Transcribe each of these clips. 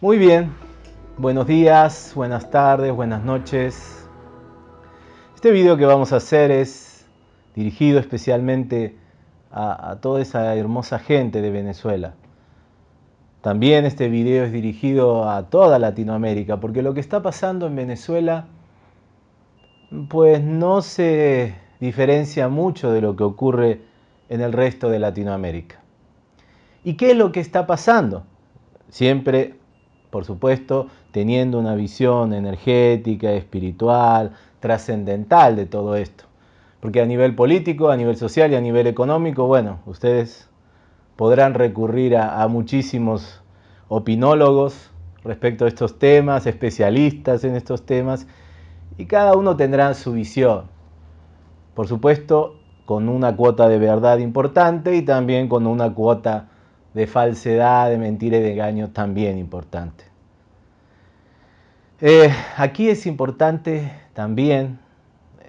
Muy bien, buenos días, buenas tardes, buenas noches. Este video que vamos a hacer es dirigido especialmente a, toda esa hermosa gente de Venezuela. También este video es dirigido a toda Latinoamérica, porque lo que está pasando en Venezuela pues no se diferencia mucho de lo que ocurre en el resto de Latinoamérica. ¿Y qué es lo que está pasando? Siempre por supuesto, teniendo una visión energética, espiritual, trascendental de todo esto. Porque a nivel político, a nivel social y a nivel económico, bueno, ustedes podrán recurrir a, muchísimos opinólogos respecto a estos temas, especialistas en estos temas, y cada uno tendrá su visión. Por supuesto, con una cuota de verdad importante y también con una cuota de falsedad, de mentira y de engaño también importante. Eh, aquí es importante también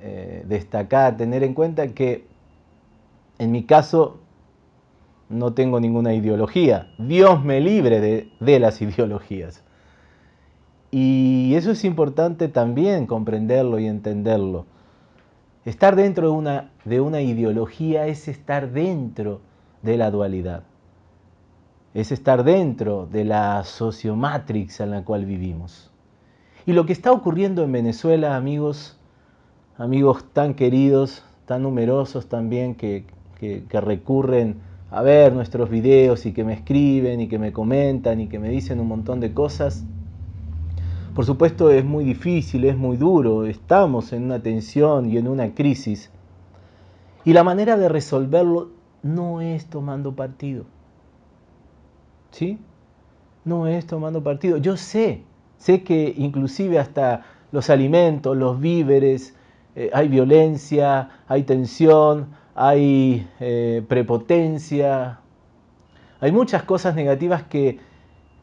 eh, destacar, tener en cuenta que en mi caso no tengo ninguna ideología. Dios me libre de, de las ideologías. Y eso es importante también comprenderlo y entenderlo. Estar dentro de una, de una ideología es estar dentro de la dualidad es estar dentro de la sociomatrix en la cual vivimos. Y lo que está ocurriendo en Venezuela, amigos, amigos tan queridos, tan numerosos también que, que, recurren a ver nuestros videos y que me escriben y que me comentan y que me dicen un montón de cosas, por supuesto es muy difícil, es muy duro, estamos en una tensión y en una crisis. Y la manera de resolverlo no es tomando partido. ¿sí? No es tomando partido. Yo sé, sé que inclusive hasta los alimentos, los víveres, eh, hay violencia, hay tensión, hay eh, prepotencia, hay muchas cosas negativas que,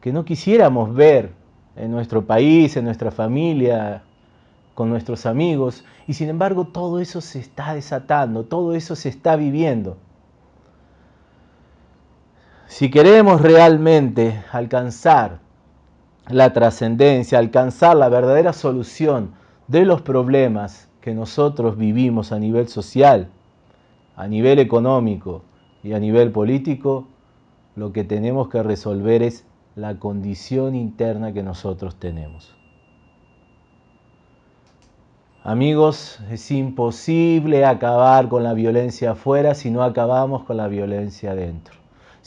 que no quisiéramos ver en nuestro país, en nuestra familia, con nuestros amigos, y sin embargo todo eso se está desatando, todo eso se está viviendo. Si queremos realmente alcanzar la trascendencia, alcanzar la verdadera solución de los problemas que nosotros vivimos a nivel social, a nivel económico y a nivel político, lo que tenemos que resolver es la condición interna que nosotros tenemos. Amigos, es imposible acabar con la violencia afuera si no acabamos con la violencia adentro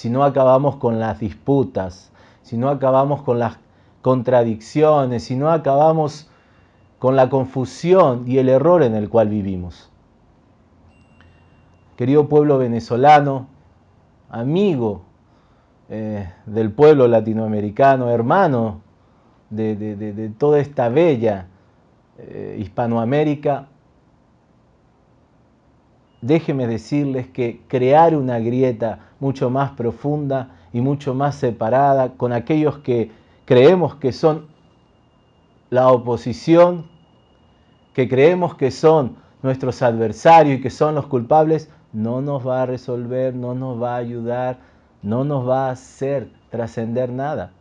si no acabamos con las disputas, si no acabamos con las contradicciones, si no acabamos con la confusión y el error en el cual vivimos. Querido pueblo venezolano, amigo eh, del pueblo latinoamericano, hermano de, toda esta bella eh, Hispanoamérica, déjeme decirles que crear una grieta mucho más profunda y mucho más separada con aquellos que creemos que son la oposición, que creemos que son nuestros adversarios y que son los culpables, no nos va a resolver, no nos va a ayudar, no nos va a hacer trascender nada.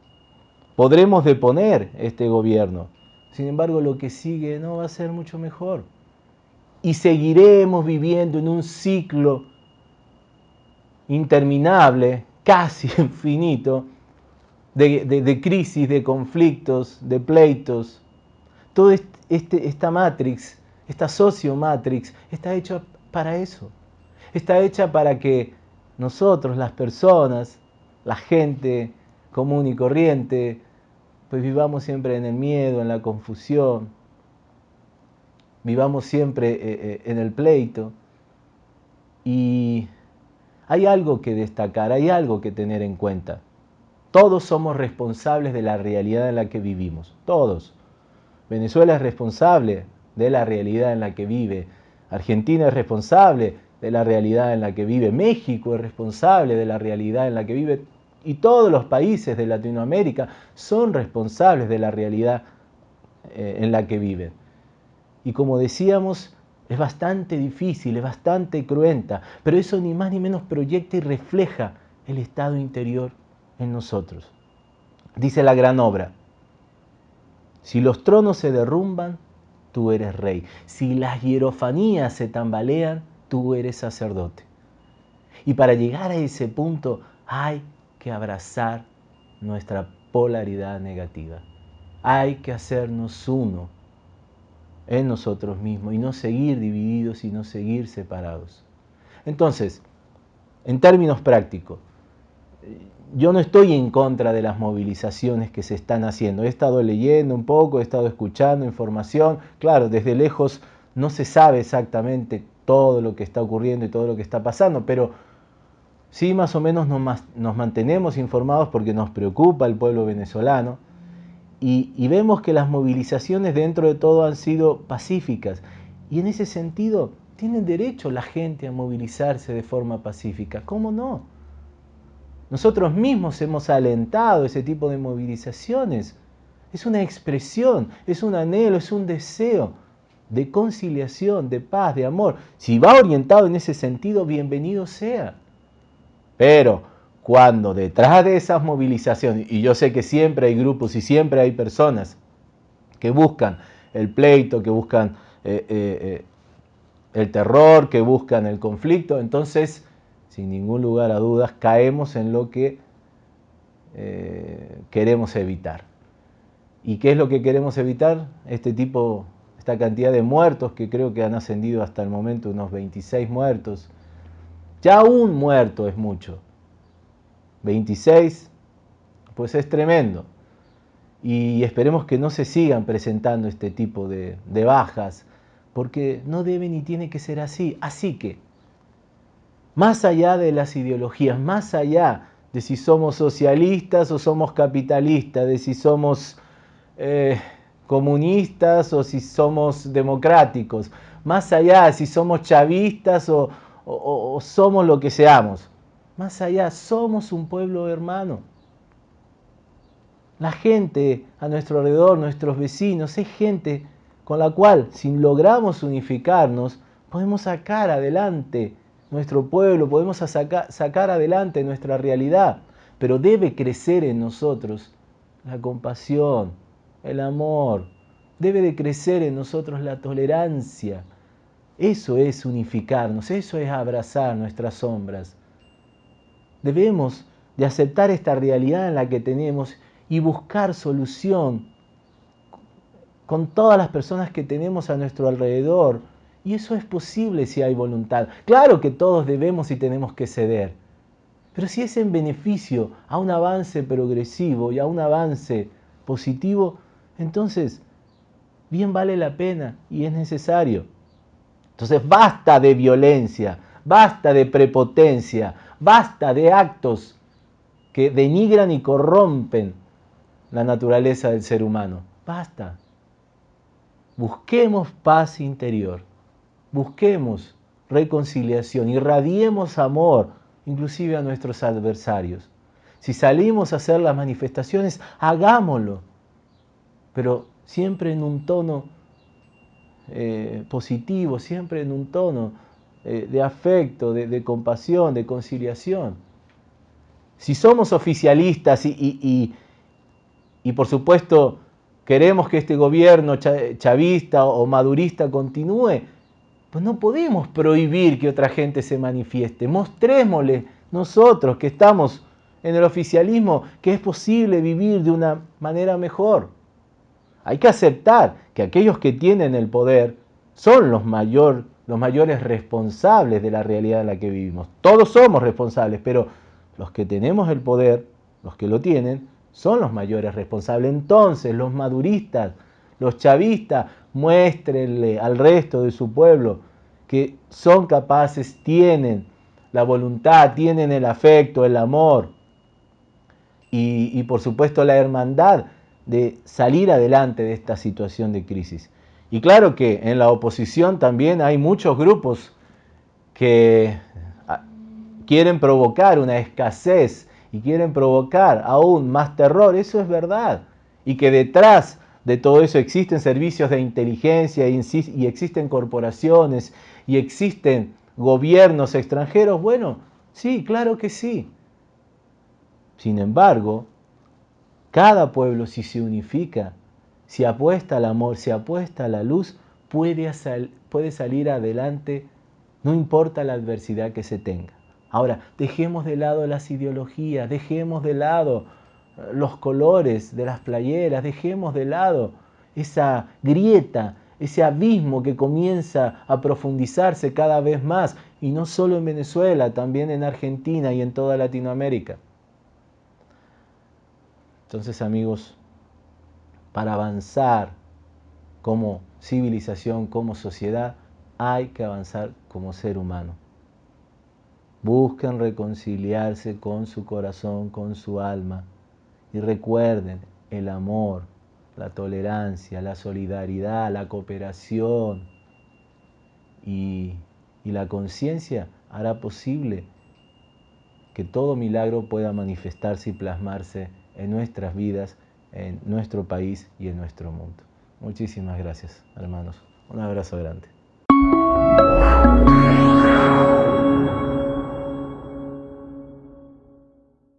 Podremos deponer este gobierno, sin embargo lo que sigue no va a ser mucho mejor y seguiremos viviendo en un ciclo interminable, casi infinito, de, crisis, de conflictos, de pleitos. Toda este, esta matrix, esta socio-matrix, está hecha para eso. Está hecha para que nosotros, las personas, la gente común y corriente, pues vivamos siempre en el miedo, en la confusión, vivamos siempre eh, eh, en el pleito. Y hay algo que destacar, hay algo que tener en cuenta. Todos somos responsables de la realidad en la que vivimos, todos. Venezuela es responsable de la realidad en la que vive, Argentina es responsable de la realidad en la que vive, México es responsable de la realidad en la que vive y todos los países de Latinoamérica son responsables de la realidad eh, en la que viven. Y como decíamos, es bastante difícil, es bastante cruenta, pero eso ni más ni menos proyecta y refleja el estado interior en nosotros. Dice la gran obra, si los tronos se derrumban, tú eres rey. Si las hierofanías se tambalean, tú eres sacerdote. Y para llegar a ese punto hay que abrazar nuestra polaridad negativa. Hay que hacernos uno en nosotros mismos y no seguir divididos y no seguir separados. Entonces, en términos prácticos, yo no estoy en contra de las movilizaciones que se están haciendo. He estado leyendo un poco, he estado escuchando información. Claro, desde lejos no se sabe exactamente todo lo que está ocurriendo y todo lo que está pasando, pero sí más o menos nos, mantenemos informados porque nos preocupa el pueblo venezolano y, y vemos que las movilizaciones dentro de todo han sido pacíficas. Y en ese sentido, tienen derecho la gente a movilizarse de forma pacífica. ¿Cómo no? Nosotros mismos hemos alentado ese tipo de movilizaciones. Es una expresión, es un anhelo, es un deseo de conciliación, de paz, de amor. Si va orientado en ese sentido, bienvenido sea. Pero cuando detrás de esas movilizaciones, y yo sé que siempre hay grupos y siempre hay personas que buscan el pleito, que buscan eh, eh, eh, el terror, que buscan el conflicto, entonces sin ningún lugar a dudas, caemos en lo que queremos evitar. ¿Y qué es lo que queremos evitar? Este tipo, esta cantidad de muertos, que creo que han ascendido hasta el momento unos 26 muertos. Ya un muerto es mucho. 26, pues es tremendo. Y esperemos que no se sigan presentando este tipo de, de bajas, porque no debe ni tiene que ser así. Así que, más allá de las ideologías, más allá de si somos socialistas o somos capitalistas, de si somos eh, comunistas o si somos democráticos, más allá si somos chavistas o, o somos lo que seamos, más allá somos un pueblo hermano. La gente a nuestro alrededor, nuestros vecinos, es gente con la cual, si logramos unificarnos, podemos sacar adelante nuestro pueblo, podemos sacar adelante nuestra realidad, pero debe crecer en nosotros la compasión, el amor, debe de crecer en nosotros la tolerancia. Eso es unificarnos, eso es abrazar nuestras sombras. Debemos de aceptar esta realidad en la que tenemos y buscar solución con todas las personas que tenemos a nuestro alrededor, y eso es posible si hay voluntad. Claro que todos debemos y tenemos que ceder. Pero si es en beneficio a un avance progresivo y a un avance positivo, entonces bien vale la pena y es necesario. Entonces basta de violencia, basta de prepotencia, basta de actos que denigran y corrompen la naturaleza del ser humano. Basta. Busquemos paz interior busquemos reconciliación, irradiemos amor, inclusive a nuestros adversarios. Si salimos a hacer las manifestaciones, hagámoslo, pero siempre en un tono eh, positivo, siempre en un tono eh, de afecto, de, compasión, de conciliación. Si somos oficialistas y, y por supuesto queremos que este gobierno chavista o madurista continúe, pues no podemos prohibir que otra gente se manifieste. Mostrémosle nosotros que estamos en el oficialismo que es posible vivir de una manera mejor. Hay que aceptar que aquellos que tienen el poder son los, mayor, los mayores responsables de la realidad en la que vivimos. Todos somos responsables, pero los que tenemos el poder, los que lo tienen, son los mayores responsables. Entonces, los maduristas, los chavistas, muéstrenle al resto de su pueblo que son capaces, tienen la voluntad, tienen el afecto, el amor y, y por supuesto la hermandad de salir adelante de esta situación de crisis. Y claro que en la oposición también hay muchos grupos que ah, quieren provocar una escasez y quieren provocar aún más terror, eso es verdad. Y que detrás de todo eso existen servicios de inteligencia y existen corporaciones y existen gobiernos extranjeros. Bueno, sí, claro que sí. Sin embargo, cada pueblo si se unifica, si apuesta al amor, si apuesta a la luz, puede, puede salir adelante, no importa la adversidad que se tenga. Ahora, dejemos de lado las ideologías, dejemos de lado los colores de las playeras, dejemos de lado esa grieta, ese abismo que comienza a profundizarse cada vez más, y no solo en Venezuela, también en Argentina y en toda Latinoamérica. Entonces amigos, para avanzar como civilización, como sociedad, hay que avanzar como ser humano. Busquen reconciliarse con su corazón, con su alma, y recuerden, el amor, la tolerancia, la solidaridad, la cooperación y, y la conciencia hará posible que todo milagro pueda manifestarse y plasmarse en nuestras vidas, en nuestro país y en nuestro mundo. Muchísimas gracias, hermanos. Un abrazo grande.